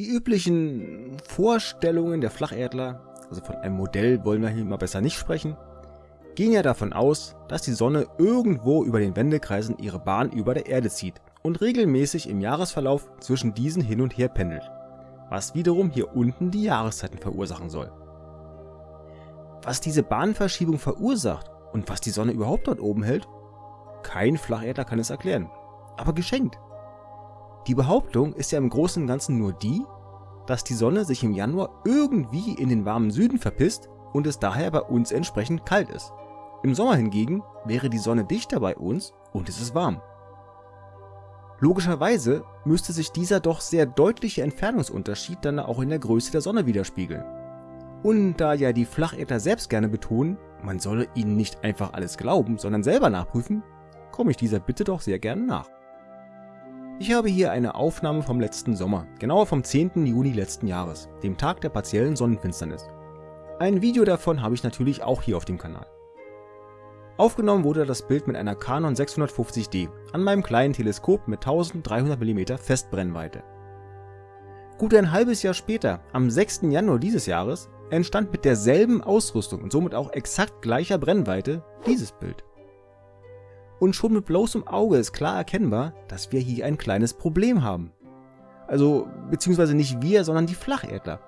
Die üblichen Vorstellungen der Flacherdler, also von einem Modell wollen wir hier mal besser nicht sprechen, gehen ja davon aus, dass die Sonne irgendwo über den Wendekreisen ihre Bahn über der Erde zieht und regelmäßig im Jahresverlauf zwischen diesen hin und her pendelt, was wiederum hier unten die Jahreszeiten verursachen soll. Was diese Bahnverschiebung verursacht und was die Sonne überhaupt dort oben hält, kein Flacherdler kann es erklären, aber geschenkt. Die Behauptung ist ja im Großen und Ganzen nur die, dass die Sonne sich im Januar irgendwie in den warmen Süden verpisst und es daher bei uns entsprechend kalt ist. Im Sommer hingegen wäre die Sonne dichter bei uns und es ist warm. Logischerweise müsste sich dieser doch sehr deutliche Entfernungsunterschied dann auch in der Größe der Sonne widerspiegeln. Und da ja die Flacherdler selbst gerne betonen, man solle ihnen nicht einfach alles glauben, sondern selber nachprüfen, komme ich dieser Bitte doch sehr gerne nach. Ich habe hier eine Aufnahme vom letzten Sommer, genauer vom 10. Juni letzten Jahres, dem Tag der partiellen Sonnenfinsternis. Ein Video davon habe ich natürlich auch hier auf dem Kanal. Aufgenommen wurde das Bild mit einer Canon 650D an meinem kleinen Teleskop mit 1300 mm Festbrennweite. Gut ein halbes Jahr später, am 6. Januar dieses Jahres, entstand mit derselben Ausrüstung und somit auch exakt gleicher Brennweite dieses Bild und schon mit bloßem Auge ist klar erkennbar, dass wir hier ein kleines Problem haben. Also, beziehungsweise nicht wir, sondern die Flacherdler.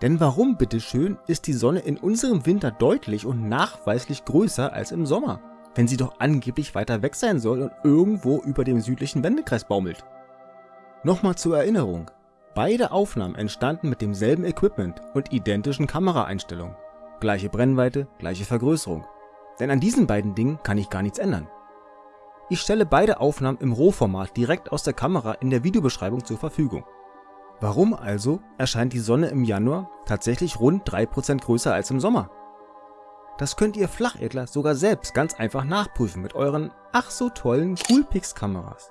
Denn warum, bitteschön, ist die Sonne in unserem Winter deutlich und nachweislich größer als im Sommer, wenn sie doch angeblich weiter weg sein soll und irgendwo über dem südlichen Wendekreis baumelt? Nochmal zur Erinnerung, beide Aufnahmen entstanden mit demselben Equipment und identischen Kameraeinstellungen. Gleiche Brennweite, gleiche Vergrößerung. Denn an diesen beiden Dingen kann ich gar nichts ändern. Ich stelle beide Aufnahmen im Rohformat direkt aus der Kamera in der Videobeschreibung zur Verfügung. Warum also erscheint die Sonne im Januar tatsächlich rund 3% größer als im Sommer? Das könnt ihr Flachedler sogar selbst ganz einfach nachprüfen mit euren ach so tollen Coolpix Kameras.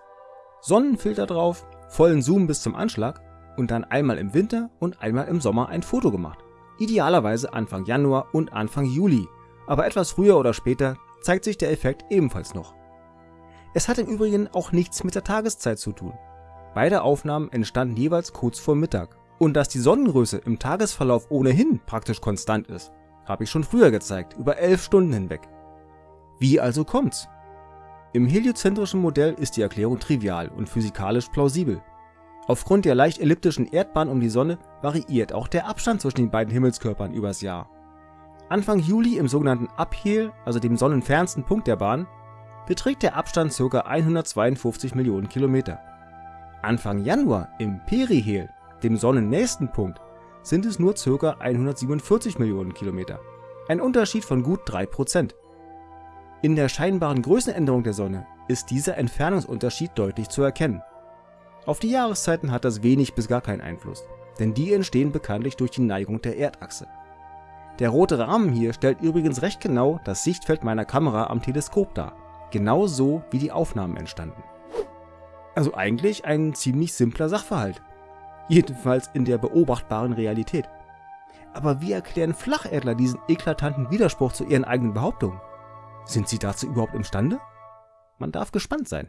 Sonnenfilter drauf, vollen Zoom bis zum Anschlag und dann einmal im Winter und einmal im Sommer ein Foto gemacht. Idealerweise Anfang Januar und Anfang Juli, aber etwas früher oder später zeigt sich der Effekt ebenfalls noch. Es hat im Übrigen auch nichts mit der Tageszeit zu tun. Beide Aufnahmen entstanden jeweils kurz vor Mittag. Und dass die Sonnengröße im Tagesverlauf ohnehin praktisch konstant ist, habe ich schon früher gezeigt, über 11 Stunden hinweg. Wie also kommt's? Im heliozentrischen Modell ist die Erklärung trivial und physikalisch plausibel. Aufgrund der leicht elliptischen Erdbahn um die Sonne variiert auch der Abstand zwischen den beiden Himmelskörpern übers Jahr. Anfang Juli im sogenannten Aphel, also dem sonnenfernsten Punkt der Bahn, beträgt der Abstand ca. 152 Millionen Kilometer. Anfang Januar im Perihel, dem sonnennächsten Punkt, sind es nur ca. 147 Millionen Kilometer, ein Unterschied von gut 3%. In der scheinbaren Größenänderung der Sonne ist dieser Entfernungsunterschied deutlich zu erkennen. Auf die Jahreszeiten hat das wenig bis gar keinen Einfluss, denn die entstehen bekanntlich durch die Neigung der Erdachse. Der rote Rahmen hier stellt übrigens recht genau das Sichtfeld meiner Kamera am Teleskop dar Genau so, wie die Aufnahmen entstanden. Also eigentlich ein ziemlich simpler Sachverhalt. Jedenfalls in der beobachtbaren Realität. Aber wie erklären Flacherdler diesen eklatanten Widerspruch zu ihren eigenen Behauptungen? Sind sie dazu überhaupt imstande? Man darf gespannt sein.